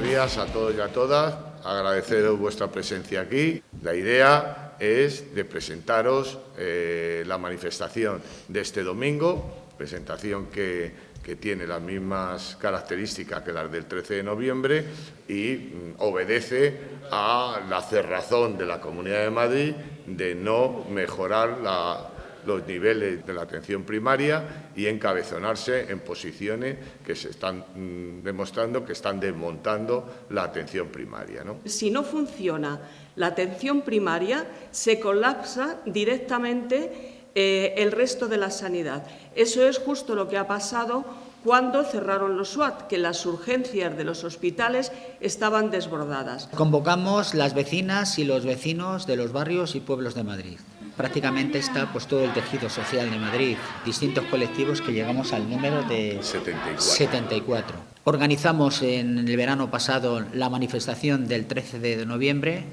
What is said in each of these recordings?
días a todos y a todas. Agradeceros vuestra presencia aquí. La idea es de presentaros eh, la manifestación de este domingo, presentación que, tiene las mismas características que las del 13 de noviembre y mm, obedece a la cerrazón de la Comunidad de Madrid de no mejorar la los niveles de la atención primaria y encabezonarse en posiciones que se están mm, demostrando que están desmontando la atención primaria. ¿no? Si no funciona la atención primaria, se colapsa directamente eh, el resto de la sanidad. Eso es justo lo que ha pasado cuando cerraron los SWAT, que las urgencias de los hospitales estaban desbordadas. Convocamos las vecinas y los vecinos de los barrios y pueblos de Madrid prácticamente está pues todo el tejido social de Madrid, distintos colectivos que llegamos al número de 74. Organizamos en el verano pasado la manifestación del 13 de noviembre,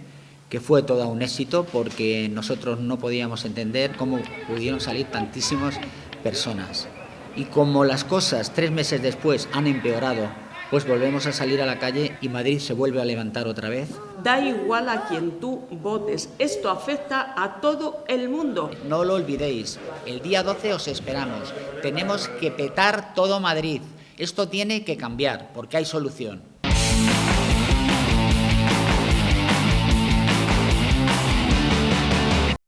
que fue todo un éxito porque nosotros no podíamos entender cómo pudieron salir tantísimas personas. Y como las cosas tres meses después han empeorado pues volvemos a salir a la calle y Madrid se vuelve a levantar otra vez. Da igual a quien tú votes, esto afecta a todo el mundo. No lo olvidéis, el día 12 os esperamos. Tenemos que petar todo Madrid. Esto tiene que cambiar porque hay solución.